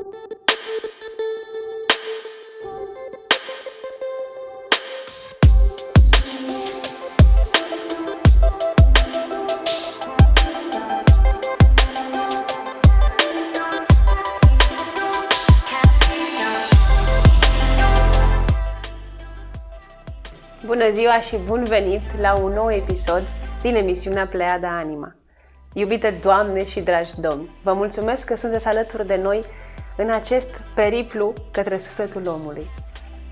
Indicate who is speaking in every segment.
Speaker 1: Bună ziua și bun venit la un nou episod din emisiunea Pleiada Anima. Iubite Doamne și dragi Domni, vă mulțumesc că sunteți alături de noi în acest periplu către sufletul omului.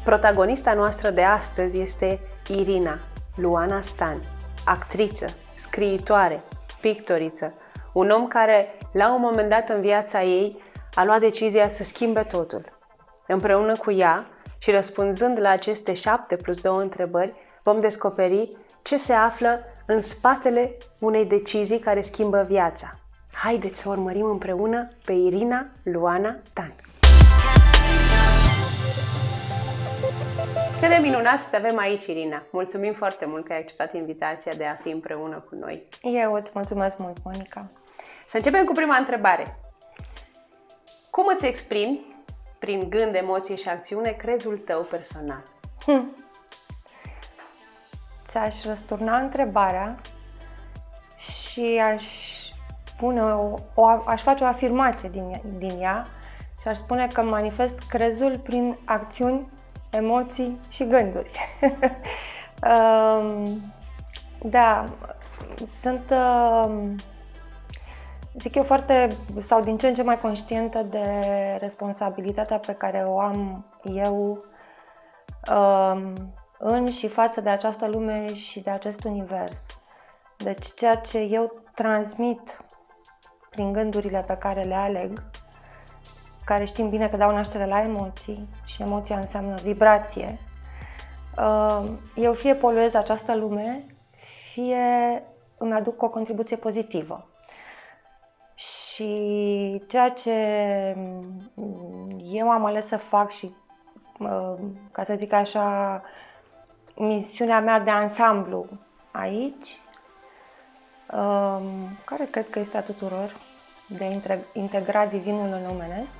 Speaker 1: Protagonista noastră de astăzi este Irina Luana Stan, actriță, scriitoare, pictoriță, un om care, la un moment dat în viața ei, a luat decizia să schimbe totul. Împreună cu ea, și răspunzând la aceste șapte plus două întrebări, vom descoperi ce se află în spatele unei decizii care schimbă viața. Haideți să urmărim împreună pe Irina Luana Tan. Cât de minunat să te avem aici, Irina! Mulțumim foarte mult că ai acceptat invitația de a fi împreună cu noi.
Speaker 2: Eu îți mulțumesc mult, Monica.
Speaker 1: Să începem cu prima întrebare. Cum îți exprimi prin gând, emoție și acțiune, crezul tău personal? Hm.
Speaker 2: Ți-aș răsturna întrebarea și aș pune o, o, aș face o afirmație din, din ea și aș spune că manifest crezul prin acțiuni, emoții și gânduri. um, da, sunt uh, zic eu, foarte, sau din ce în ce mai conștientă de responsabilitatea pe care o am eu um, în și față de această lume și de acest univers. Deci ceea ce eu transmit prin gândurile pe care le aleg, care știm bine că dau naștere la emoții și emoția înseamnă vibrație, um, eu fie poluez această lume, fie îmi aduc o contribuție pozitivă. Și ceea ce eu am ales să fac și, ca să zic așa, misiunea mea de ansamblu aici, care cred că este a tuturor, de a integra divinul în omenesc,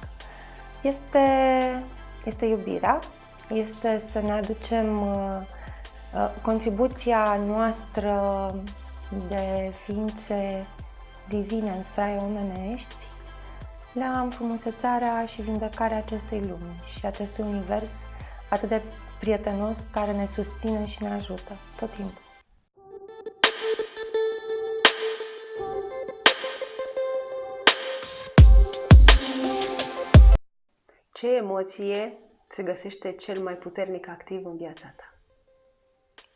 Speaker 2: este, este iubirea, este să ne aducem uh, contribuția noastră de ființe divine în straie omenești, la înfrumusețarea și vindecarea acestei lumi și acestui univers atât de prietenos care ne susține și ne ajută tot timpul.
Speaker 1: Ce emoție se găsește cel mai puternic activ în viața ta?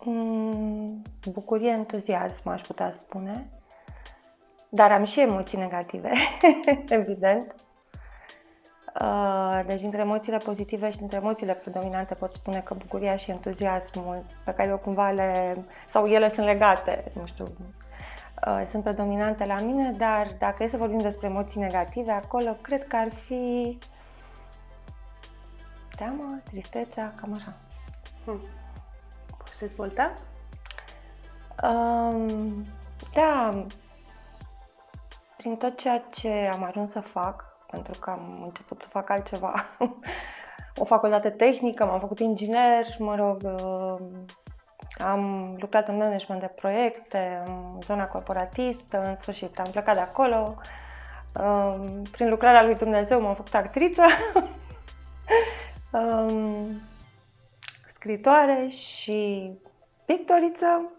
Speaker 2: Mm, bucurie, entuziasm, aș putea spune. Dar am și emoții negative, evident. Uh, deci, între emoțiile pozitive și între emoțiile predominante pot spune că bucuria și entuziasmul pe care eu cumva le... sau ele sunt legate, nu știu, uh, sunt predominante la mine, dar dacă e să vorbim despre emoții negative, acolo cred că ar fi teamă, tristețea, cam așa. Hmm.
Speaker 1: Poți dezvolta?
Speaker 2: Um, da, prin tot ceea ce am ajuns să fac, pentru că am început să fac altceva, o facultate tehnică, m-am făcut inginer, mă rog, uh, am lucrat în management de proiecte, în zona corporatistă, în sfârșit am plecat de acolo. Um, prin lucrarea lui Dumnezeu m-am făcut actriță, um, scritoare și pictoriță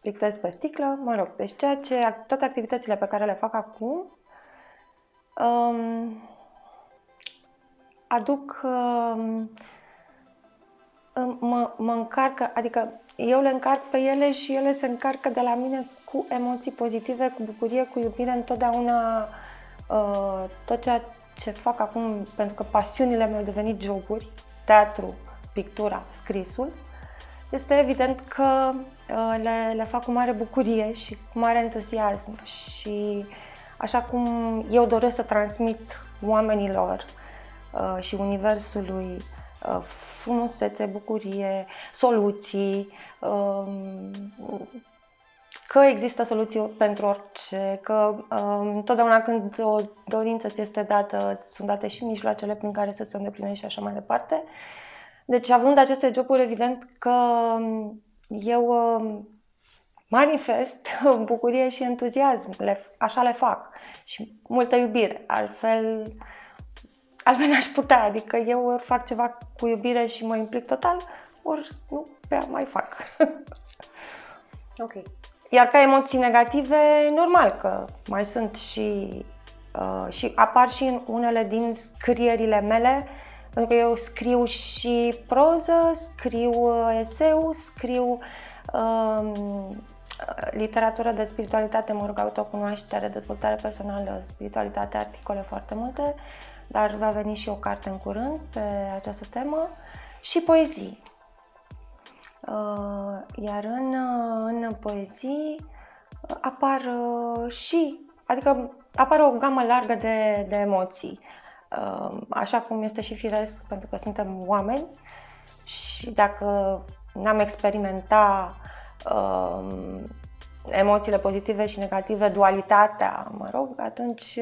Speaker 2: pictez pe sticlă, mă rog, deci ceea ce, toate activitățile pe care le fac acum um, aduc, um, mă, mă încarcă, adică eu le încarc pe ele și ele se încarcă de la mine cu emoții pozitive, cu bucurie, cu iubire, întotdeauna uh, tot ceea ce fac acum, pentru că pasiunile mele au devenit joburi, teatru, pictura, scrisul, este evident că uh, le, le fac cu mare bucurie și cu mare entuziasm și așa cum eu doresc să transmit oamenilor uh, și universului uh, frumusețe, bucurie, soluții, um, că există soluții pentru orice, că um, totdeauna când o dorință ți este dată, sunt date și mijloacele prin care să ți-o îndeplinești și așa mai departe. Deci având aceste joburi, evident că um, eu um, manifest bucurie și entuziasm, le, așa le fac și multă iubire, altfel, altfel n-aș putea, adică eu ori fac ceva cu iubire și mă implic total, ori nu prea mai fac.
Speaker 1: ok.
Speaker 2: Iar ca emoții negative, normal că mai sunt și, uh, și apar și în unele din scrierile mele, pentru că eu scriu și proză, scriu uh, eseu, scriu uh, literatură de spiritualitate, mă rog, autocunoaștere, dezvoltare personală, spiritualitate, articole foarte multe, dar va veni și o carte în curând pe această temă și poezii. Uh, iar în, uh, în poezii uh, apar și, adică apare o gamă largă de, de emoții, așa cum este și firesc, pentru că suntem oameni și dacă n-am experimentat emoțiile pozitive și negative, dualitatea, mă rog, atunci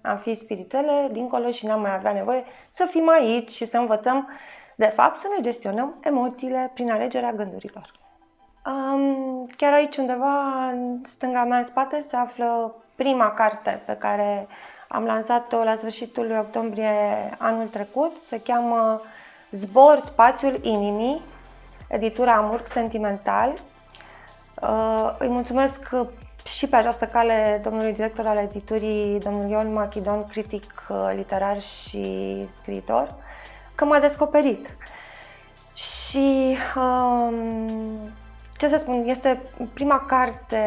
Speaker 2: am fi spiritele dincolo și n-am mai avea nevoie să fim aici și să învățăm de fapt, să ne gestionăm emoțiile prin alegerea gândurilor. Um, chiar aici undeva în stânga mea în spate se află prima carte pe care am lansat-o la sfârșitul lui octombrie anul trecut. Se cheamă Zbor spațiul inimii, editura Amurg Sentimental. Uh, îi mulțumesc și pe această cale domnului director al editurii, domnul Ion Machidon, critic uh, literar și scriitor că m-a descoperit. Și um, ce să spun, este prima carte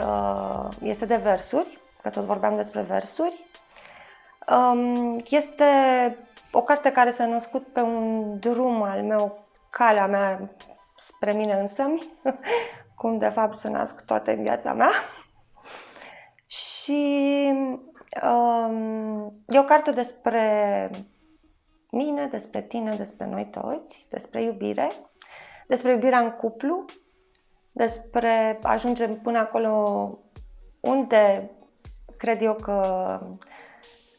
Speaker 2: uh, este de versuri, că tot vorbeam despre versuri. Um, este o carte care s-a născut pe un drum al meu, calea mea spre mine însămi, cum de fapt se nasc toate în viața mea. Și um, e o carte despre mine, despre tine, despre noi toți, despre iubire, despre iubirea în cuplu, despre ajungem până acolo unde cred eu că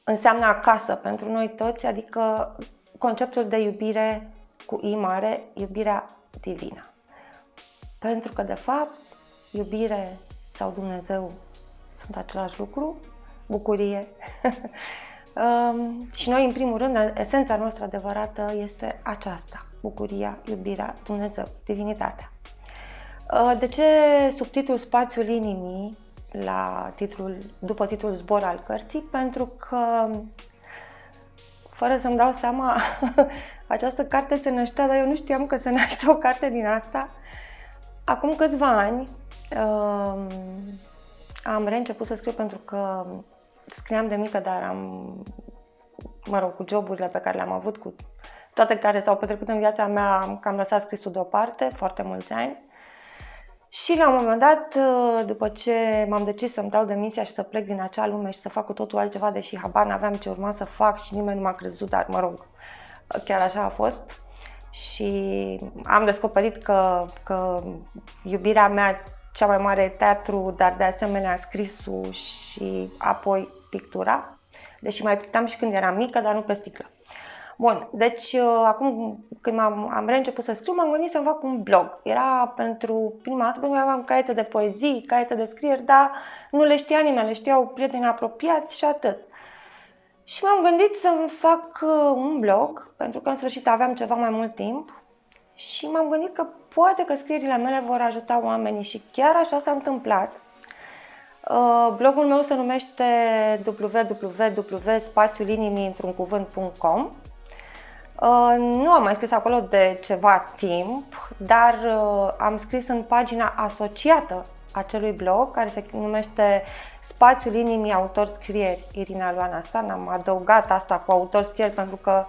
Speaker 2: înseamnă acasă pentru noi toți, adică conceptul de iubire cu I mare, iubirea divină. Pentru că, de fapt, iubire sau Dumnezeu sunt același lucru, bucurie și noi, în primul rând, esența noastră adevărată este aceasta, bucuria, iubirea, Dumnezeu, divinitatea. De ce subtitlul Spațiul inimii la titlul, după titlul Zbor al cărții? Pentru că, fără să-mi dau seama, această carte se năștea, dar eu nu știam că se naște o carte din asta. Acum câțiva ani am reînceput să scriu pentru că scriam de mică, dar am, mă rog, cu joburile pe care le-am avut, cu toate care s-au petrecut în viața mea, am cam lăsat scrisul deoparte, foarte mulți ani. Și la un moment dat, după ce m-am decis să-mi dau demisia și să plec din acea lume și să fac cu totul altceva, deși habar n-aveam ce urma să fac și nimeni nu m-a crezut, dar mă rog, chiar așa a fost. Și am descoperit că, că iubirea mea cea mai mare e teatru, dar de asemenea scrisul și apoi pictura, deși mai pictam și când eram mică, dar nu pe sticlă. Bun, deci uh, acum când am, am reînceput să scriu, m-am gândit să-mi fac un blog. Era pentru prima dată, pentru că aveam caiete de poezii, caiete de scrieri, dar nu le știa nimeni, le știau prieteni apropiați și atât. Și m-am gândit să-mi fac uh, un blog, pentru că în sfârșit aveam ceva mai mult timp și m-am gândit că poate că scrierile mele vor ajuta oamenii și chiar așa s-a întâmplat. Uh, blogul meu se numește www.spațiulinimii într-un cuvânt.com uh, Nu am mai scris acolo de ceva timp, dar uh, am scris în pagina asociată acelui blog, care se numește Spațiul Inimii Autor Scrieri Irina Luana Stan. Am adăugat asta cu autor scrieri pentru că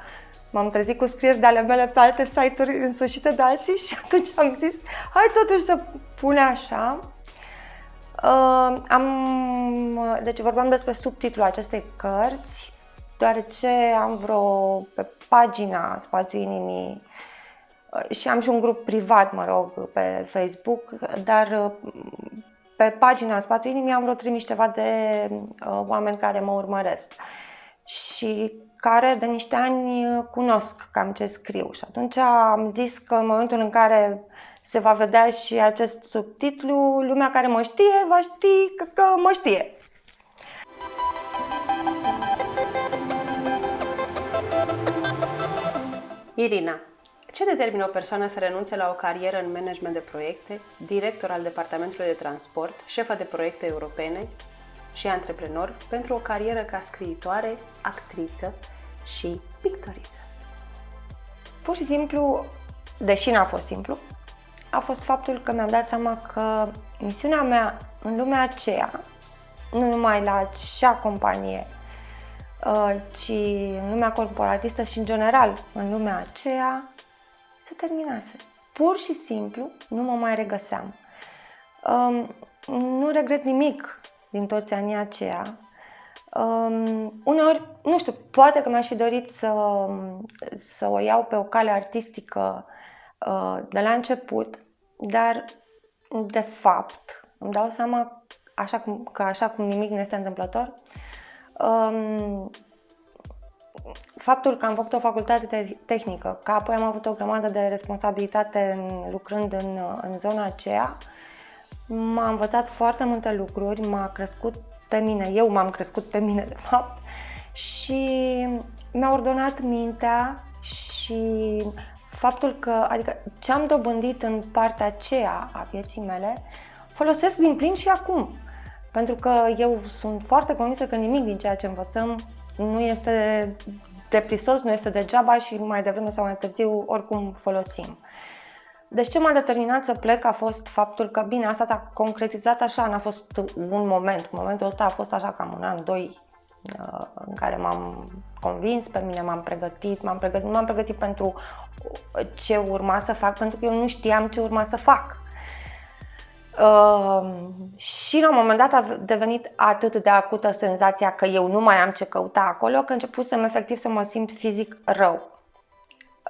Speaker 2: m-am trezit cu scrieri de ale mele pe alte site-uri însușite de alții și atunci am zis hai totuși să pune așa. Uh, am, deci vorbeam despre subtitlul acestei cărți, deoarece am vreo pe pagina Spațiul Inimii uh, și am și un grup privat, mă rog, pe Facebook, dar uh, pe pagina în spatul inimii am vreo trimis ceva de uh, oameni care mă urmăresc și care de niște ani cunosc cam ce scriu. Și atunci am zis că în momentul în care se va vedea și acest subtitlu, lumea care mă știe va ști că, că mă știe.
Speaker 1: Irina, ce determină o persoană să renunțe la o carieră în management de proiecte, director al departamentului de transport, șefa de proiecte europene și antreprenor pentru o carieră ca scriitoare, actriță și pictoriță?
Speaker 2: Pur și simplu, deși n-a fost simplu, a fost faptul că mi-am dat seama că misiunea mea în lumea aceea, nu numai la acea companie, uh, ci în lumea corporatistă și în general în lumea aceea, se terminase. Pur și simplu nu mă mai regăseam. Um, nu regret nimic din toți anii aceia. Um, uneori, nu știu, poate că mi-aș fi dorit să, să o iau pe o cale artistică uh, de la început, dar de fapt îmi dau seama așa cum, că așa cum nimic nu este întâmplător, um, faptul că am făcut o facultate tehnică, că apoi am avut o grămadă de responsabilitate în, lucrând în, în zona aceea, m-a învățat foarte multe lucruri, m-a crescut pe mine, eu m-am crescut pe mine de fapt și mi-a ordonat mintea și faptul că, adică ce am dobândit în partea aceea a vieții mele, folosesc din plin și acum. Pentru că eu sunt foarte convinsă că nimic din ceea ce învățăm nu este de prisos, nu este degeaba și mai devreme sau mai târziu oricum folosim. Deci ce m-a determinat să plec a fost faptul că, bine, asta s-a concretizat așa, n-a fost un moment. Momentul ăsta a fost așa cam un an, doi, uh, în care m-am convins pe mine, m-am pregătit, m-am pregătit, m-am pregătit pentru ce urma să fac, pentru că eu nu știam ce urma să fac. Uh, și la un moment dat a devenit atât de acută senzația că eu nu mai am ce căuta acolo, că începusem efectiv să mă simt fizic rău.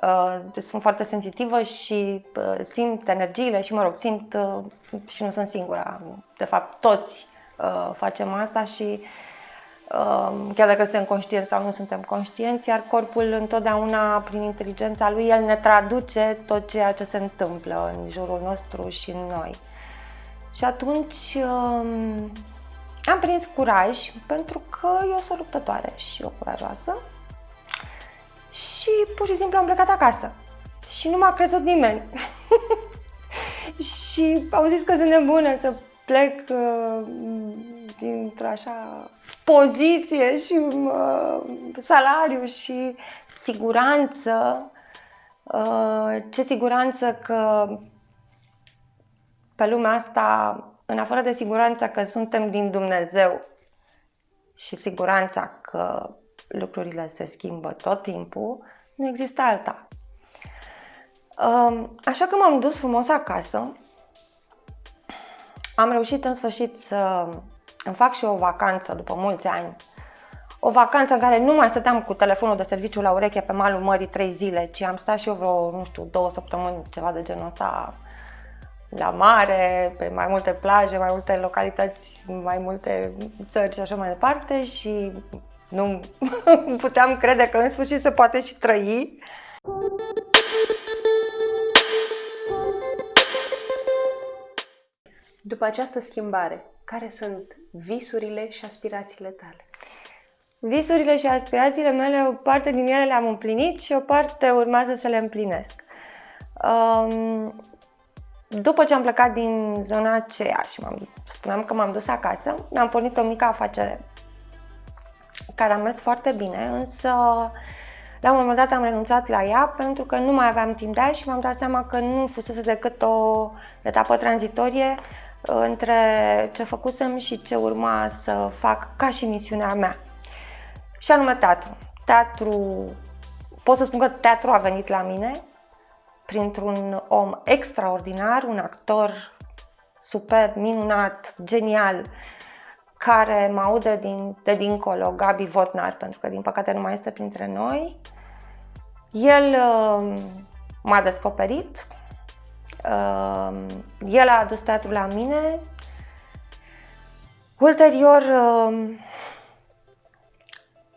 Speaker 2: Uh, sunt foarte sensitivă și uh, simt energiile și, mă rog, simt uh, și nu sunt singura. De fapt, toți uh, facem asta și uh, chiar dacă suntem conștienți sau nu suntem conștienți, iar corpul întotdeauna, prin inteligența lui, el ne traduce tot ceea ce se întâmplă în jurul nostru și în noi. Și atunci um, am prins curaj pentru că eu sunt luptătoare și o curajoasă și pur și simplu am plecat acasă. Și nu m-a crezut nimeni. și au zis că sunt nebună să plec uh, dintr-o așa poziție și uh, salariu și siguranță. Uh, ce siguranță că pe lumea asta, în afară de siguranța că suntem din Dumnezeu și siguranța că lucrurile se schimbă tot timpul, nu există alta. Așa că m-am dus frumos acasă. Am reușit în sfârșit să îmi fac și o vacanță după mulți ani. O vacanță în care nu mai stăteam cu telefonul de serviciu la ureche pe malul mării trei zile, ci am stat și eu vreo, nu știu, două săptămâni, ceva de genul ăsta, la mare, pe mai multe plaje, mai multe localități, mai multe țări și așa mai departe și nu puteam crede că în sfârșit se poate și trăi.
Speaker 1: După această schimbare, care sunt visurile și aspirațiile tale?
Speaker 2: Visurile și aspirațiile mele, o parte din ele le-am împlinit și o parte urmează să le împlinesc. Um, după ce am plecat din zona aceea și m-am, spuneam că m-am dus acasă, mi-am pornit o mică afacere care a mers foarte bine, însă la un moment dat am renunțat la ea pentru că nu mai aveam timp de aia și m-am dat seama că nu fusese decât o etapă tranzitorie uh, între ce făcusem și ce urma să fac ca și misiunea mea. Și anume teatru. Teatru, pot să spun că teatru a venit la mine printr-un om extraordinar, un actor super, minunat, genial, care mă aude din, de dincolo, Gabi Votnar, pentru că din păcate nu mai este printre noi. El uh, m-a descoperit, uh, el a adus teatrul la mine Ulterior, um,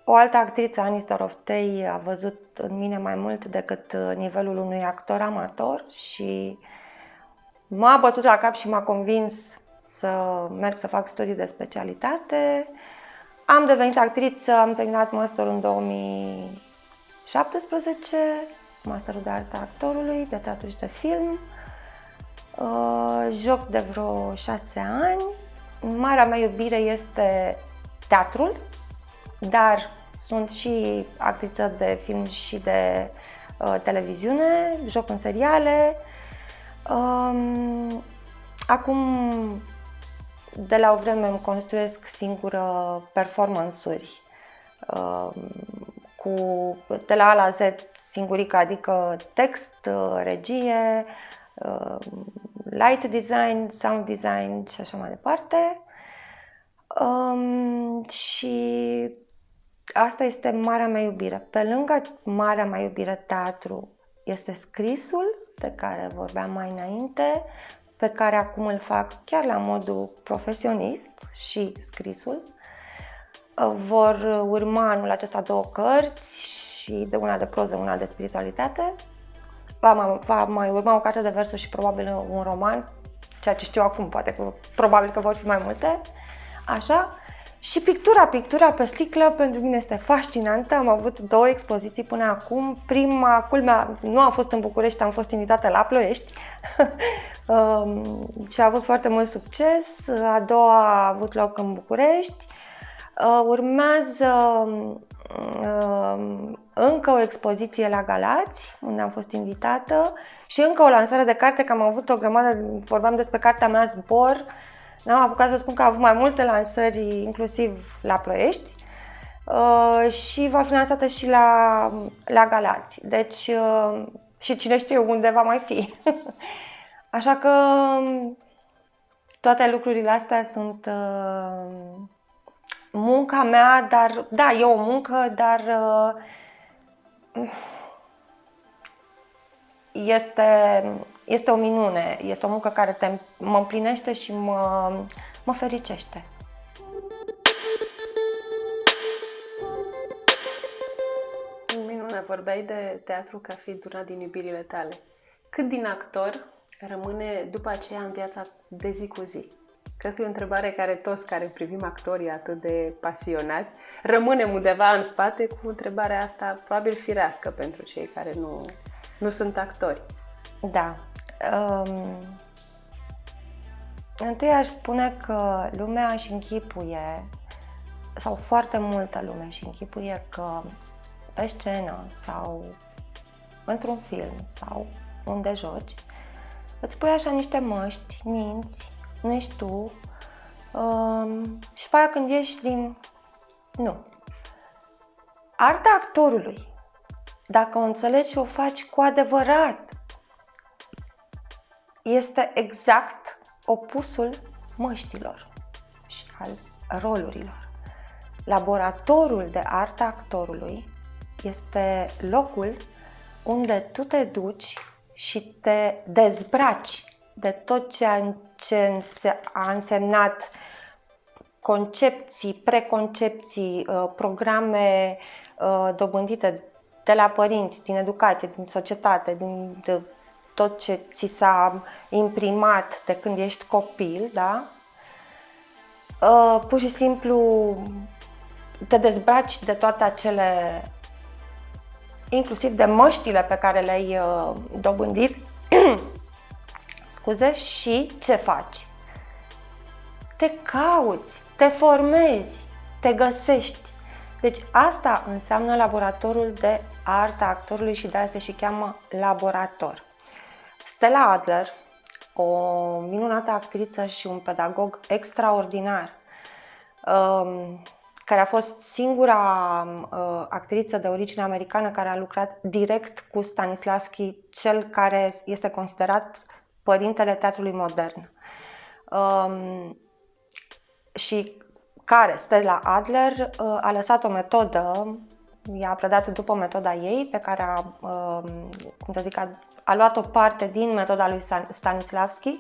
Speaker 2: o altă actriță, Ani Storoftei, a văzut în mine mai mult decât uh, nivelul unui actor amator și m-a bătut la cap și m-a convins să merg să fac studii de specialitate. Am devenit actriță, am terminat masterul în 2017, masterul de artă actorului, de teatru și de film. Uh, joc de vreo șase ani. Marea mea iubire este teatrul, dar sunt și actriță de film și de uh, televiziune, joc în seriale. Um, acum, de la o vreme, îmi construiesc singură performance-uri uh, cu de la A la Z singurică, adică text, uh, regie, uh, light design, sound design și așa mai departe. Um, și asta este marea mea iubire. Pe lângă marea mea iubire teatru este scrisul, de care vorbeam mai înainte, pe care acum îl fac chiar la modul profesionist și scrisul. Vor urma anul acesta două cărți și de una de proză, una de spiritualitate. Va mai, va mai urma o carte de versuri și probabil un roman, ceea ce știu acum, poate că probabil că vor fi mai multe. Așa. Și pictura, pictura pe sticlă pentru mine este fascinantă. Am avut două expoziții până acum. Prima, culmea, nu am fost în București, am fost invitată la Ploiești um, și a avut foarte mult succes. A doua a avut loc în București. Uh, urmează um, încă o expoziție la Galați, unde am fost invitată și încă o lansare de carte, că am avut o grămadă, vorbeam despre cartea mea Zbor, N-am apucat să spun că a avut mai multe lansări, inclusiv la Ploiești uh, și va fi lansată și la, la Galați. Deci, uh, și cine știe unde va mai fi. Așa că toate lucrurile astea sunt uh, munca mea, dar da, e o muncă, dar uh, este este o minune, este o muncă care te, mă împlinește și mă, mă fericește.
Speaker 1: Minune, vorbeai de teatru ca fiind una din iubirile tale. Cât din actor rămâne după aceea în viața de zi cu zi? Cred că e o întrebare care toți care privim actorii atât de pasionați rămânem undeva în spate cu întrebarea asta probabil firească pentru cei care nu, nu sunt actori.
Speaker 2: Da, Um, întâi aș spune că lumea își închipuie, sau foarte multă lume își închipuie că pe scenă sau într-un film sau unde joci, îți pui așa niște măști, minți, nu ești tu um, și pe aia când ieși din... Nu. Arta actorului, dacă o înțelegi și o faci cu adevărat, este exact opusul măștilor și al rolurilor. Laboratorul de artă actorului este locul unde tu te duci și te dezbraci de tot ceea ce a însemnat concepții, preconcepții, uh, programe uh, dobândite de la părinți, din educație, din societate, din tot ce ți s-a imprimat de când ești copil, da? Uh, pur și simplu te dezbraci de toate acele, inclusiv de măștile pe care le-ai uh, dobândit, scuze, și ce faci? Te cauți, te formezi, te găsești. Deci asta înseamnă laboratorul de arta actorului și de aia se și cheamă laborator. Stella Adler, o minunată actriță și un pedagog extraordinar, um, care a fost singura uh, actriță de origine americană care a lucrat direct cu Stanislavski, cel care este considerat părintele teatrului modern. Um, și care, Stella Adler, uh, a lăsat o metodă, i-a predat după metoda ei, pe care a, um, cum să zic, a a luat o parte din metoda lui Stanislavski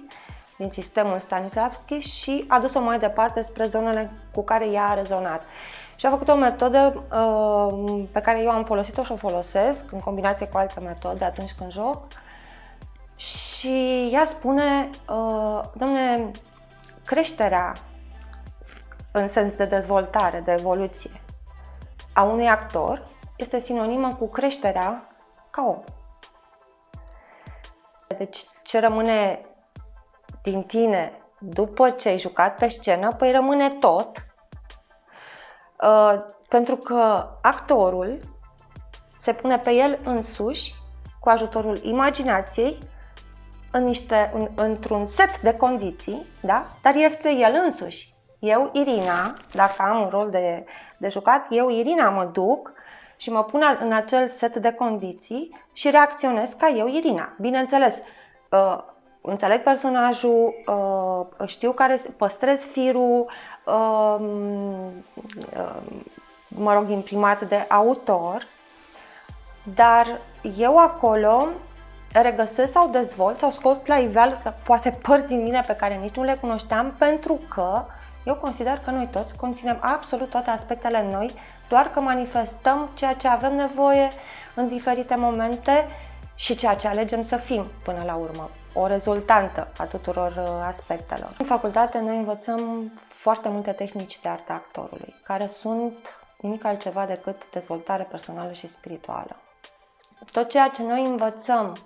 Speaker 2: din sistemul Stanislavski și a dus-o mai departe spre zonele cu care ea a rezonat. Și a făcut o metodă uh, pe care eu am folosit-o și o folosesc în combinație cu alte metode atunci când joc. Și ea spune, uh, domne, creșterea în sens de dezvoltare, de evoluție a unui actor este sinonimă cu creșterea ca om. Deci ce rămâne din tine după ce ai jucat pe scenă, păi rămâne tot, uh, pentru că actorul se pune pe el însuși cu ajutorul imaginației în niște, în, într-un set de condiții, da? dar este el însuși. Eu, Irina, dacă am un rol de, de jucat, eu, Irina, mă duc și mă pun în acel set de condiții și reacționez ca eu, Irina. Bineînțeles, uh, înțeleg personajul, uh, știu care, păstrez firul, uh, uh, mă rog, imprimat de autor, dar eu acolo regăsesc sau dezvolt sau scot la iveală poate părți din mine pe care nici nu le cunoșteam pentru că eu consider că noi toți conținem absolut toate aspectele noi, doar că manifestăm ceea ce avem nevoie în diferite momente și ceea ce alegem să fim până la urmă, o rezultantă a tuturor uh, aspectelor. În facultate noi învățăm foarte multe tehnici de artă actorului, care sunt nimic altceva decât dezvoltare personală și spirituală. Tot ceea ce noi învățăm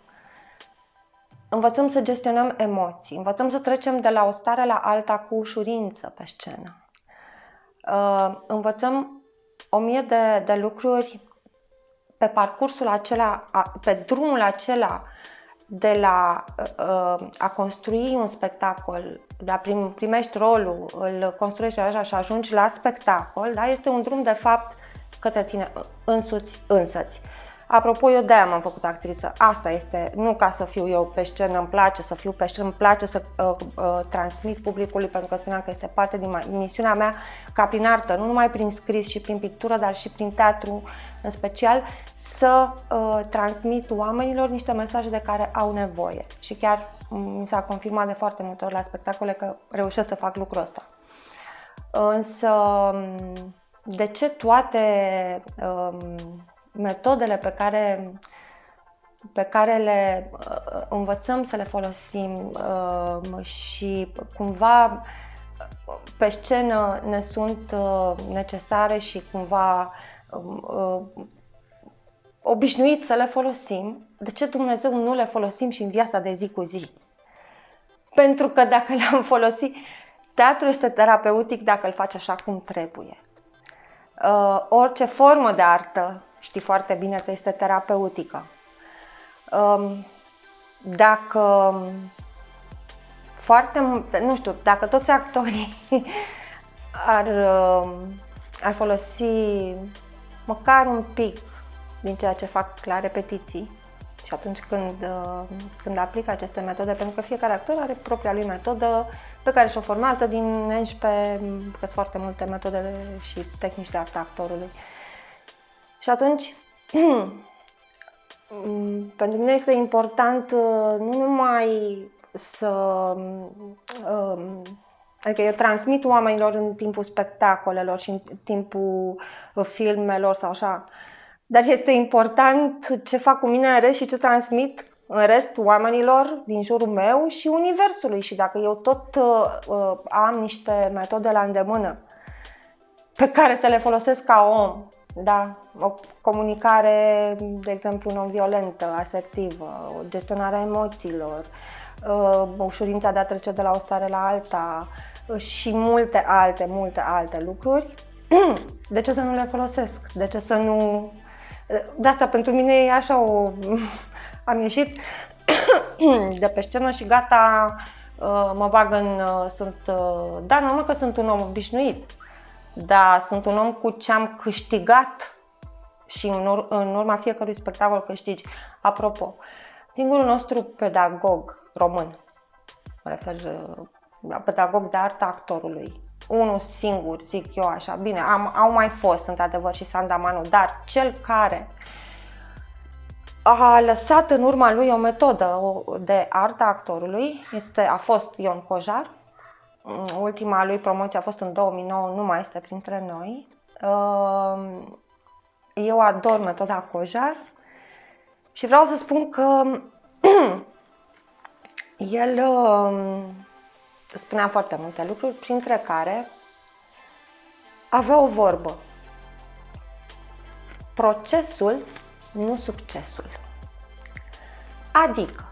Speaker 2: Învățăm să gestionăm emoții, învățăm să trecem de la o stare la alta cu ușurință pe scenă. Uh, învățăm o mie de, de lucruri pe parcursul acela, pe drumul acela de la uh, a construi un spectacol, da, prim, primești rolul, îl construiești așa și ajungi la spectacol, da, este un drum de fapt către tine însuți, însăți. Apropo, eu de-aia m-am făcut actriță. Asta este, nu ca să fiu eu pe scenă, îmi place să fiu pe scenă, îmi place să uh, uh, transmit publicului, pentru că spuneam că este parte din misiunea mea ca prin artă, nu numai prin scris și prin pictură, dar și prin teatru în special, să uh, transmit oamenilor niște mesaje de care au nevoie. Și chiar mi s-a confirmat de foarte multe ori la spectacole că reușesc să fac lucrul ăsta. Însă, de ce toate um, metodele pe care, pe care le uh, învățăm să le folosim uh, și cumva pe scenă ne sunt uh, necesare și cumva obișnuit să le folosim, de ce Dumnezeu nu le folosim și în viața de zi cu zi? Pentru că dacă le-am folosit, teatru este terapeutic dacă îl faci așa cum trebuie. Uh, orice formă de artă știi foarte bine că este terapeutică. Um, dacă foarte, nu știu, dacă toți actorii ar, um, ar folosi măcar un pic din ceea ce fac la repetiții și atunci când, uh, când aplică aceste metode, pentru că fiecare actor are propria lui metodă pe care și-o formează din 11, că sunt foarte multe metode și tehnici de artă actorului. Și atunci, pentru mine este important uh, nu numai să. Um, adică eu transmit oamenilor în timpul spectacolelor și în timpul filmelor sau așa, dar este important ce fac cu mine în rest și ce transmit în rest oamenilor din jurul meu și universului. Și dacă eu tot uh, uh am niște metode la îndemână pe care să le folosesc ca om da, o comunicare, de exemplu, non-violentă, asertivă, o gestionarea emoțiilor, uh, ușurința de a trece de la o stare la alta uh, și multe alte, multe alte lucruri. De ce să nu le folosesc? De ce să nu... Uh, de asta pentru mine e așa o... Am ieșit de pe scenă și gata, mă bag în... Sunt... Da, normal că sunt un om obișnuit da, sunt un om cu ce am câștigat și în, ur- în urma fiecărui spectacol câștigi. Apropo, singurul nostru pedagog român, mă refer uh, la pedagog de artă actorului, unul singur, zic eu așa, bine, am, au mai fost într-adevăr și Sandamanu, dar cel care a lăsat în urma lui o metodă de artă a actorului. Este, a fost Ion Cojar. Ultima lui promoție a fost în 2009, nu mai este printre noi. Um, eu ador metoda Cojar și vreau să spun că el um, spunea foarte multe lucruri, printre care avea o vorbă. Procesul, nu succesul. Adică,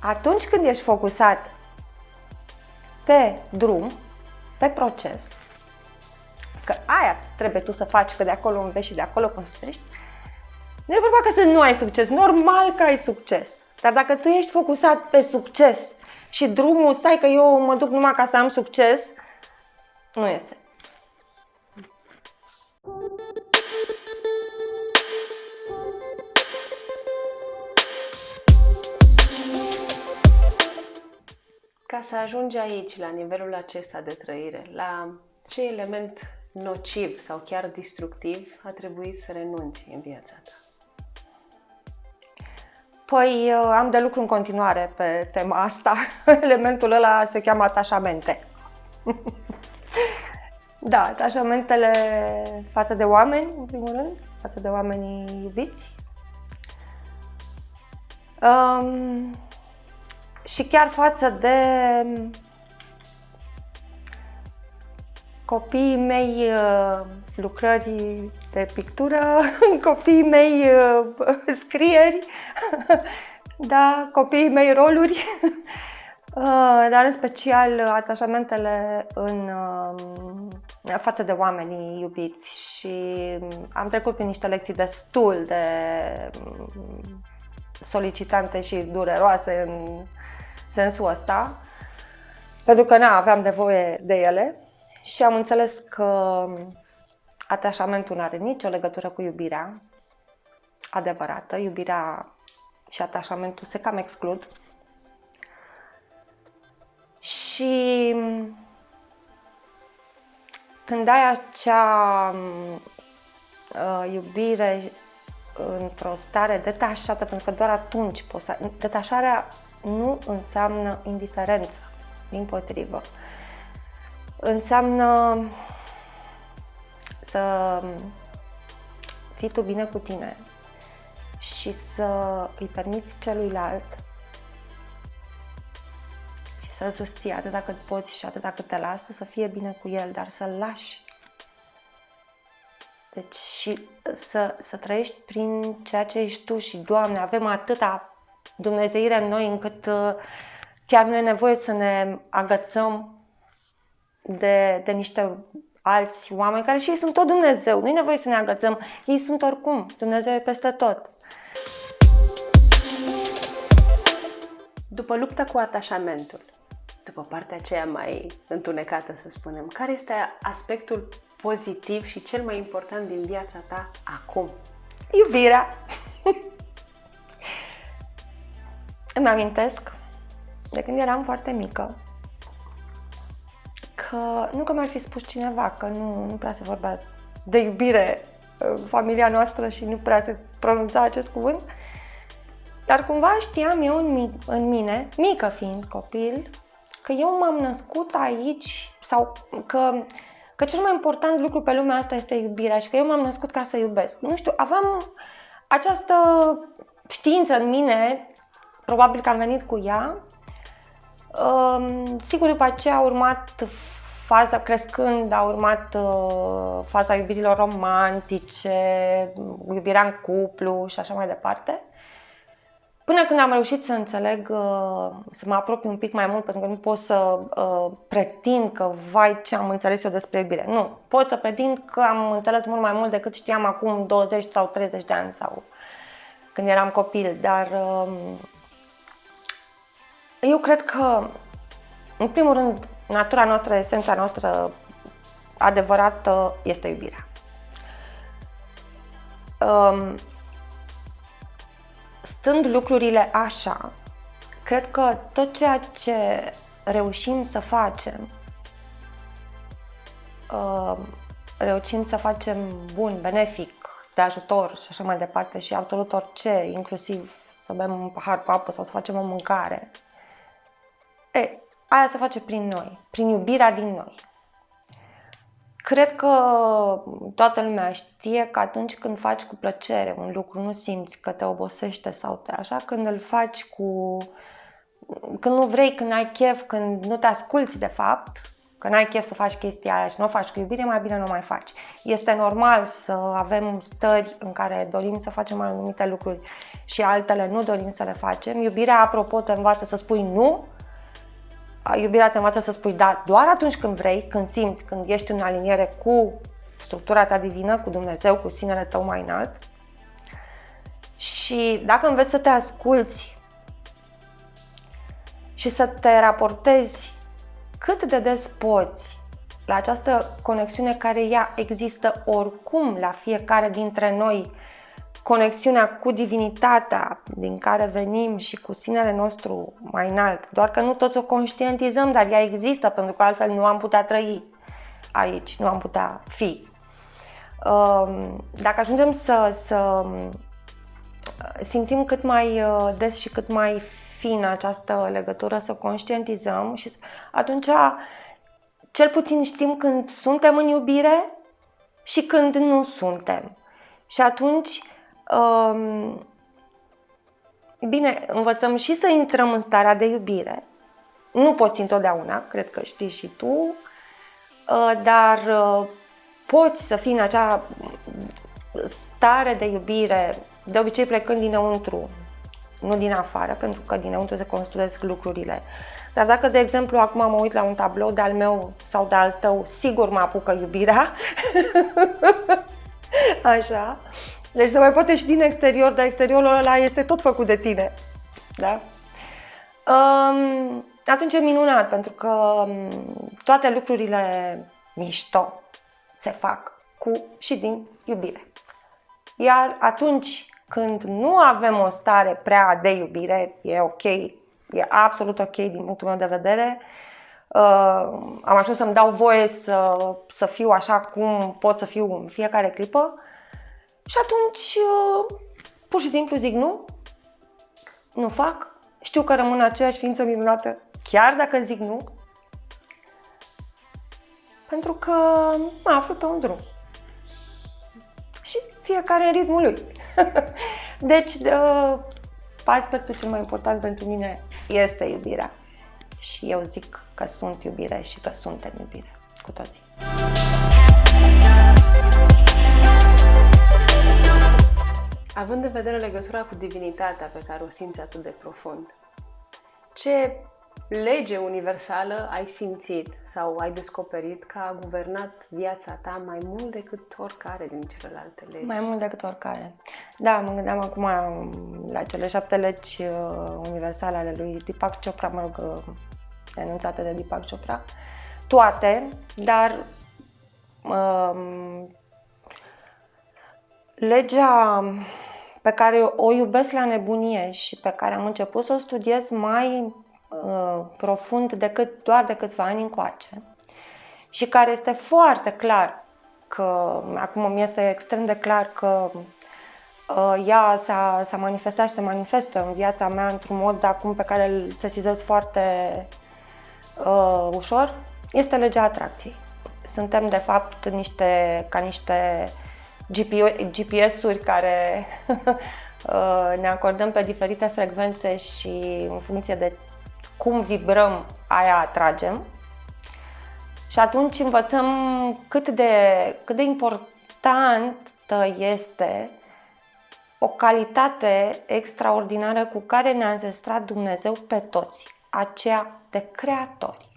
Speaker 2: atunci când ești focusat pe drum, pe proces, că aia trebuie tu să faci, că de acolo înveți și de acolo construiești, nu e vorba că să nu ai succes, normal că ai succes. Dar dacă tu ești focusat pe succes și drumul, stai că eu mă duc numai ca să am succes, nu iese.
Speaker 1: Ca să ajungi aici, la nivelul acesta de trăire, la ce element nociv sau chiar destructiv a trebuit să renunți în viața ta?
Speaker 2: Păi am de lucru în continuare pe tema asta. Elementul ăla se cheamă atașamente. da, atașamentele față de oameni, în primul rând, față de oamenii iubiți. Um, și chiar față de copiii mei uh, lucrări de pictură, copiii mei uh, scrieri, da, copiii mei roluri, uh, dar în special atașamentele în față de oamenii iubiți. Și am trecut prin niște lecții destul de solicitante și dureroase în sensul ăsta, pentru că nu aveam nevoie de ele și am înțeles că atașamentul nu are nicio legătură cu iubirea adevărată. Iubirea și atașamentul se cam exclud. Și când ai acea uh, iubire într-o stare detașată, pentru că doar atunci poți să... Detașarea nu înseamnă indiferență, din potrivă. Înseamnă să fii tu bine cu tine și să îi permiți celuilalt și să-l susții atât dacă poți și atât dacă te lasă, să fie bine cu el, dar să-l lași. Deci și să, să trăiești prin ceea ce ești tu și, Doamne, avem atâta dumnezeire în noi încât uh, chiar nu e nevoie să ne agățăm de, de niște alți oameni care și ei sunt tot Dumnezeu. Nu e nevoie să ne agățăm. Ei sunt oricum. Dumnezeu e peste tot.
Speaker 1: După lupta cu atașamentul, după partea aceea mai întunecată, să spunem, care este aspectul pozitiv și cel mai important din viața ta acum?
Speaker 2: Iubirea. Îmi amintesc de când eram foarte mică că nu că mi-ar fi spus cineva că nu, nu prea se vorbea de iubire în familia noastră și nu prea se pronunța acest cuvânt, dar cumva știam eu în, în mine, mică fiind copil, că eu m-am născut aici sau că, că cel mai important lucru pe lumea asta este iubirea și că eu m-am născut ca să iubesc. Nu știu, aveam această știință în mine, probabil că am venit cu ea. Sigur, după aceea a urmat faza crescând, a urmat uh, faza iubirilor romantice, iubirea în cuplu și așa mai departe. Până când am reușit să înțeleg, uh, să mă apropii un pic mai mult, pentru că nu pot să uh, pretind că, vai, ce am înțeles eu despre iubire. Nu, pot să pretind că am înțeles mult mai mult decât știam acum 20 sau 30 de ani sau când eram copil, dar uh, eu cred că, în primul rând, natura noastră, esența noastră adevărată este iubirea. Um, stând lucrurile așa, cred că tot ceea ce reușim să facem, um, reușim să facem bun, benefic, de ajutor și așa mai departe și absolut orice, inclusiv să bem un pahar cu apă sau să facem o mâncare, e, aia se face prin noi, prin iubirea din noi. Cred că toată lumea știe că atunci când faci cu plăcere un lucru, nu simți că te obosește sau te așa, când îl faci cu... când nu vrei, când ai chef, când nu te asculți de fapt, că n-ai chef să faci chestia aia și nu o faci cu iubire, mai bine nu mai faci. Este normal să avem stări în care dorim să facem anumite lucruri și altele nu dorim să le facem. Iubirea, apropo, te învață să spui nu, iubirea te învață să spui da doar atunci când vrei, când simți, când ești în aliniere cu structura ta divină, cu Dumnezeu, cu sinele tău mai înalt. Și dacă înveți să te asculți și să te raportezi cât de des poți la această conexiune care ea există oricum la fiecare dintre noi, conexiunea cu divinitatea din care venim și cu sinele nostru mai înalt, doar că nu toți o conștientizăm, dar ea există pentru că altfel nu am putea trăi aici, nu am putea fi. Um, dacă ajungem să, să simțim cât mai uh, des și cât mai fin această legătură, să conștientizăm și atunci cel puțin știm când suntem în iubire și când nu suntem. Și atunci, um, bine, învățăm și să intrăm în starea de iubire. Nu poți întotdeauna, cred că știi și tu, uh, dar uh, poți să fii în acea stare de iubire, de obicei plecând dinăuntru, nu din afară, pentru că dinăuntru se construiesc lucrurile. Dar dacă, de exemplu, acum mă uit la un tablou de-al meu sau de-al tău, sigur mă apucă iubirea. Așa. Deci se mai poate și din exterior, dar exteriorul ăla este tot făcut de tine. Da? Um, atunci e minunat, pentru că um, toate lucrurile mișto se fac cu și din iubire. Iar atunci când nu avem o stare prea de iubire, e ok, e absolut ok din punctul meu de vedere. Uh, am ajuns să-mi dau voie să, să fiu așa cum pot să fiu în fiecare clipă și atunci uh, pur și simplu zic nu, nu fac, știu că rămân aceeași ființă minunată chiar dacă zic nu, pentru că mă aflu pe un drum. Și fiecare în ritmul lui. deci, uh, aspectul cel mai important pentru mine este iubirea. Și eu zic că sunt iubire și că suntem iubire cu toții.
Speaker 1: Având în vedere legătura cu divinitatea pe care o simți atât de profund, ce lege universală ai simțit sau ai descoperit că a guvernat viața ta mai mult decât oricare din celelalte legi?
Speaker 2: Mai mult decât oricare. Da, mă gândeam acum la cele șapte legi uh, universale ale lui Deepak Chopra, mă rog, uh, enunțate de Deepak Chopra. Toate, dar um, legea pe care o iubesc la nebunie și pe care am început să o studiez mai Uh, profund decât doar de câțiva ani încoace și care este foarte clar că, acum mi este extrem de clar că uh, ea s-a, s-a manifestat și se manifestă în viața mea într-un mod acum pe care îl sesizez foarte uh, ușor, este legea atracției. Suntem de fapt niște, ca niște GPS-uri care uh, ne acordăm pe diferite frecvențe și în funcție de cum vibrăm, aia atragem. Și atunci învățăm cât de, cât de importantă este o calitate extraordinară cu care ne-a înzestrat Dumnezeu pe toți, aceea de creatori.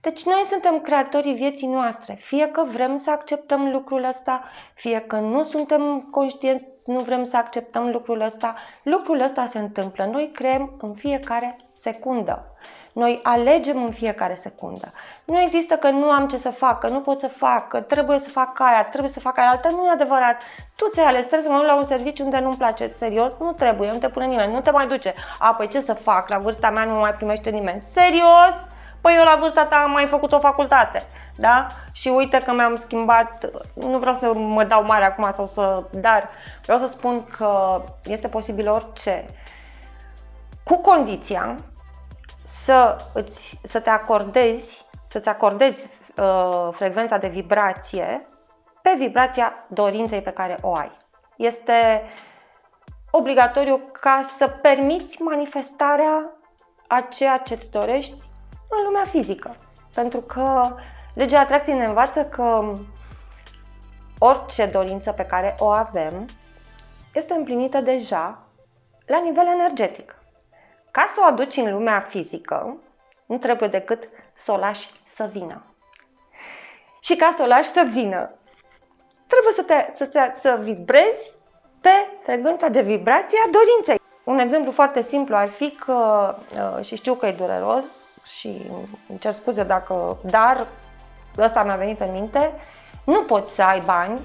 Speaker 2: Deci noi suntem creatorii vieții noastre, fie că vrem să acceptăm lucrul ăsta, fie că nu suntem conștienți, nu vrem să acceptăm lucrul ăsta, lucrul ăsta se întâmplă. Noi creăm în fiecare secundă. Noi alegem în fiecare secundă. Nu există că nu am ce să fac, că nu pot să fac, că trebuie să fac aia, trebuie să fac aia altă. Nu e adevărat. Tu ți-ai ales, trebuie să mă duc la un serviciu unde nu-mi place. Serios? Nu trebuie, nu te pune nimeni, nu te mai duce. A, păi ce să fac? La vârsta mea nu mă mai primește nimeni. Serios? Păi eu la vârsta ta am mai făcut o facultate, da? Și uite că mi-am schimbat, nu vreau să mă dau mare acum sau să, dar vreau să spun că este posibil orice, cu condiția să, îți, să te acordezi, să-ți acordezi uh, frecvența de vibrație pe vibrația dorinței pe care o ai. Este obligatoriu ca să permiți manifestarea a ceea ce îți dorești în lumea fizică. Pentru că legea atracției ne învață că orice dorință pe care o avem este împlinită deja la nivel energetic. Ca să o aduci în lumea fizică, nu trebuie decât să o lași să vină. Și ca să o lași să vină, trebuie să, te, să, te, să vibrezi pe frecvența de vibrație a dorinței. Un exemplu foarte simplu ar fi că, uh, și știu că e dureros și îmi cer scuze dacă, dar ăsta mi-a venit în minte, nu poți să ai bani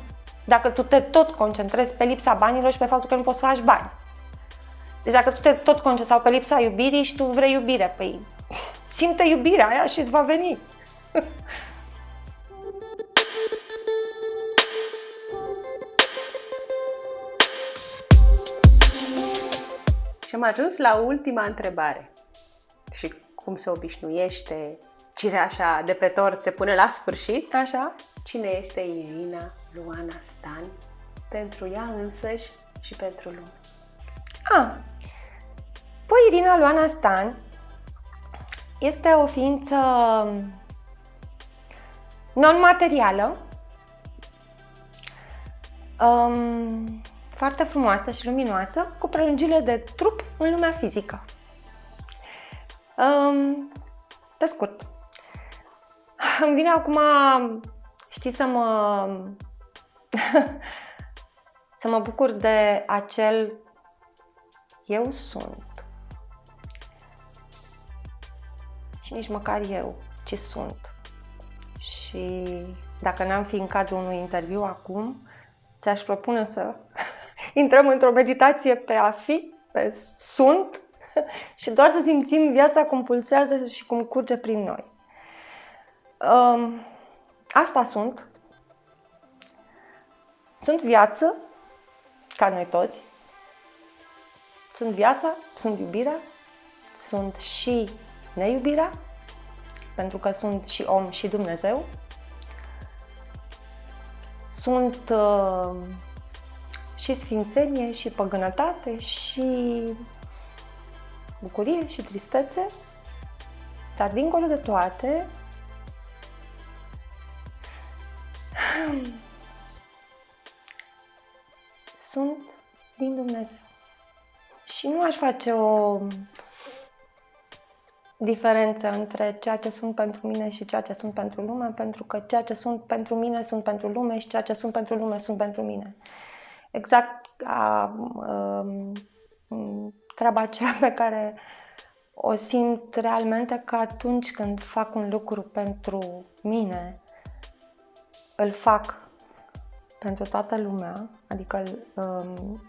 Speaker 2: dacă tu te tot concentrezi pe lipsa banilor și pe faptul că nu poți să faci bani. Deci dacă tu te tot concentrezi sau pe lipsa iubirii și tu vrei iubire, păi simte iubirea aia și îți va veni.
Speaker 1: Și am ajuns la ultima întrebare. Și cum se obișnuiește, cireașa de pe tort se pune la sfârșit.
Speaker 2: Așa?
Speaker 1: Cine este Irina Luana Stan pentru ea însăși și pentru lume?
Speaker 2: Ah, păi Irina Luana Stan este o ființă non-materială, um, foarte frumoasă și luminoasă, cu prelungire de trup în lumea fizică. Um, pe scurt, îmi vine acum, știi, să mă, să mă bucur de acel eu sunt. Și nici măcar eu, ce sunt. Și dacă n-am fi în cadrul unui interviu acum, ți-aș propune să intrăm într-o meditație pe a fi, pe sunt și doar să simțim viața cum pulsează și cum curge prin noi. Um, asta sunt. Sunt viață, ca noi toți. Sunt viața, sunt iubirea, sunt și neiubirea, pentru că sunt și om și Dumnezeu. Sunt uh, și sfințenie, și păgânătate, și bucurie, și tristețe, dar dincolo de toate, sunt din Dumnezeu. Și nu aș face o diferență între ceea ce sunt pentru mine și ceea ce sunt pentru lume, pentru că ceea ce sunt pentru mine sunt pentru lume și ceea ce sunt pentru lume sunt pentru mine. Exact ca um, treaba aceea pe care o simt realmente că atunci când fac un lucru pentru mine, îl fac pentru toată lumea, adică um,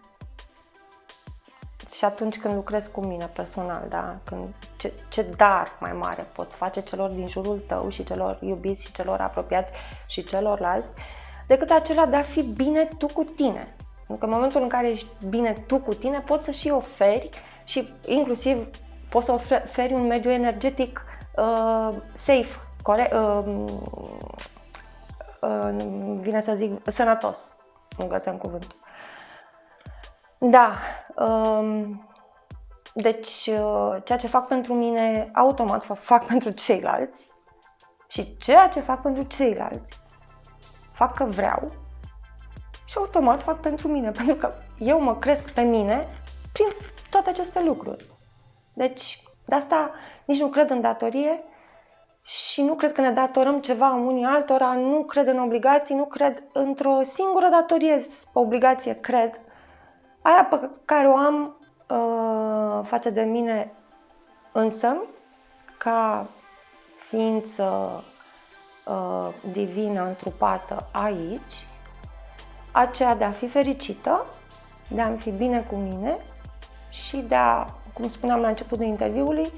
Speaker 2: și atunci când lucrezi cu mine personal, da? Când, ce, ce dar mai mare poți face celor din jurul tău și celor iubiți și celor apropiați și celorlalți, decât acela de a fi bine tu cu tine. Pentru că în momentul în care ești bine tu cu tine, poți să și oferi și inclusiv poți să oferi un mediu energetic uh, safe, corect, uh, uh, vine să zic, sănătos. Nu găseam cuvântul. Da. Um, deci, uh, ceea ce fac pentru mine, automat fac, fac pentru ceilalți și ceea ce fac pentru ceilalți, fac că vreau și automat fac pentru mine, pentru că eu mă cresc pe mine prin toate aceste lucruri. Deci, de asta nici nu cred în datorie și nu cred că ne datorăm ceva unii altora, nu cred în obligații, nu cred într-o singură datorie, obligație, cred, aia pe care o am uh, față de mine însă, ca ființă uh, divină întrupată aici, aceea de a fi fericită, de a fi bine cu mine și de a, cum spuneam la începutul interviului,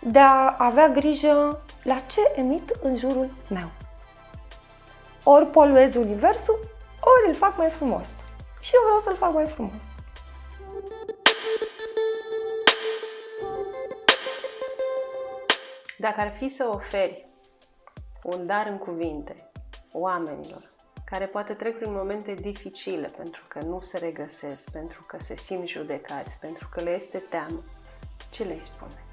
Speaker 2: de a avea grijă la ce emit în jurul meu. Ori poluez universul, ori îl fac mai frumos. Și eu vreau să-l fac mai frumos.
Speaker 1: Dacă ar fi să oferi un dar în cuvinte oamenilor care poate trec prin momente dificile pentru că nu se regăsesc, pentru că se simt judecați, pentru că le este teamă, ce le spune?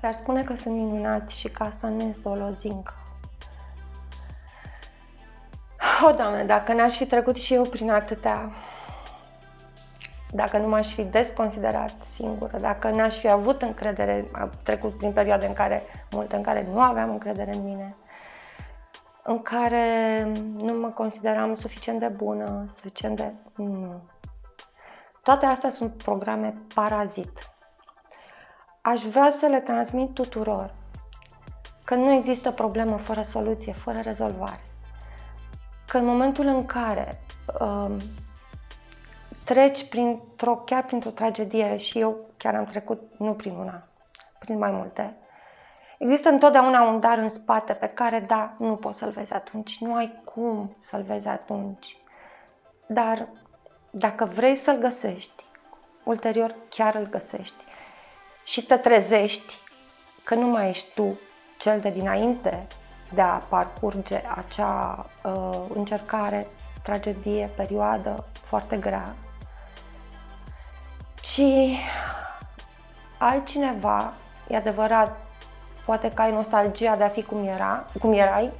Speaker 2: Le-aș spune că sunt minunați și că asta nu este o lozincă. O, Doamne, dacă n-aș fi trecut și eu prin atâtea, dacă nu m-aș fi desconsiderat singură, dacă n-aș fi avut încredere, am trecut prin perioade în care, multe în care nu aveam încredere în mine, în care nu mă consideram suficient de bună, suficient de... Nu. Toate astea sunt programe parazit. Aș vrea să le transmit tuturor că nu există problemă fără soluție, fără rezolvare. Că în momentul în care um, treci printr-o, chiar printr-o tragedie și eu chiar am trecut, nu prin una, prin mai multe, există întotdeauna un dar în spate pe care, da, nu poți să-l vezi atunci, nu ai cum să-l vezi atunci. Dar dacă vrei să-l găsești, ulterior chiar îl găsești. Și te trezești că nu mai ești tu cel de dinainte de a parcurge acea uh, încercare, tragedie, perioadă foarte grea, ci altcineva, e adevărat, poate că ai nostalgia de a fi cum, era, cum erai,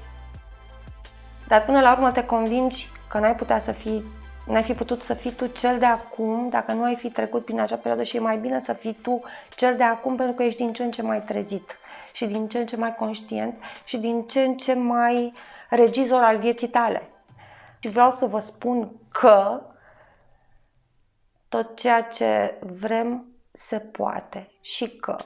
Speaker 2: dar până la urmă te convingi că n-ai putea să fii N-ai fi putut să fii tu cel de acum dacă nu ai fi trecut prin acea perioadă și e mai bine să fii tu cel de acum pentru că ești din ce în ce mai trezit și din ce în ce mai conștient și din ce în ce mai regizor al vieții tale. Și vreau să vă spun că tot ceea ce vrem se poate și că.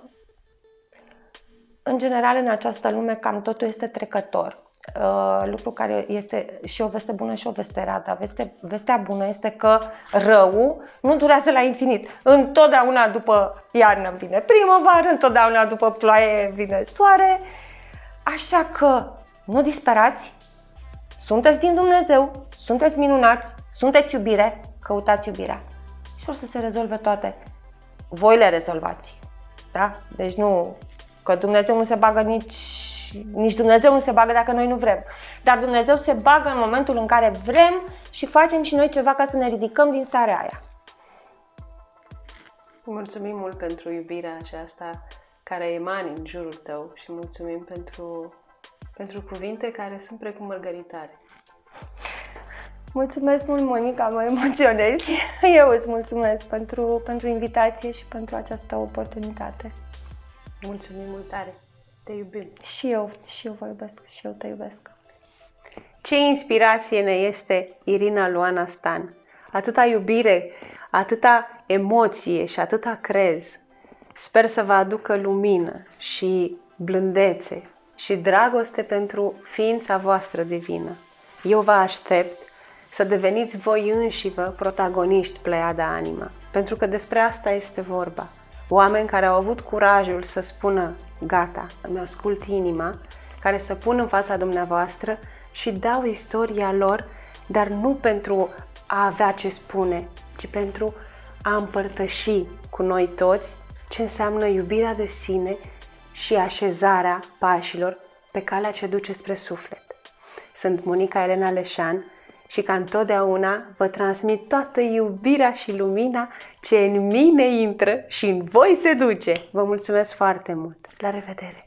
Speaker 2: În general în această lume cam totul este trecător. Uh, lucru care este și o veste bună și o veste rea, dar veste, vestea bună este că rău nu durează la infinit. Întotdeauna după iarnă vine primăvară, întotdeauna după ploaie vine soare, așa că nu disperați, sunteți din Dumnezeu, sunteți minunați, sunteți iubire, căutați iubirea și o să se rezolve toate. Voi le rezolvați. Da? Deci nu, că Dumnezeu nu se bagă nici nici Dumnezeu nu se bagă dacă noi nu vrem. Dar Dumnezeu se bagă în momentul în care vrem și facem și noi ceva ca să ne ridicăm din starea aia.
Speaker 1: Mulțumim mult pentru iubirea aceasta care emani în jurul tău și mulțumim pentru, pentru cuvinte care sunt precum mărgăritare.
Speaker 2: Mulțumesc mult, Monica, mă emoționezi. Eu îți mulțumesc pentru, pentru invitație și pentru această oportunitate.
Speaker 1: Mulțumim mult tare! Te iubim.
Speaker 2: Și eu, și eu vă iubesc, și eu te iubesc.
Speaker 1: Ce inspirație ne este Irina Luana Stan. Atâta iubire, atâta emoție și atâta crez. Sper să vă aducă lumină și blândețe și dragoste pentru ființa voastră divină. Eu vă aștept să deveniți voi înși vă protagoniști Pleiada Anima, pentru că despre asta este vorba – oameni care au avut curajul să spună gata, îmi ascult inima, care să pun în fața dumneavoastră și dau istoria lor, dar nu pentru a avea ce spune, ci pentru a împărtăși cu noi toți ce înseamnă iubirea de sine și așezarea pașilor pe calea ce duce spre suflet. Sunt Monica Elena Leșan și ca întotdeauna vă transmit toată iubirea și lumina ce în mine intră și în voi se duce. Vă mulțumesc foarte mult! La revedere!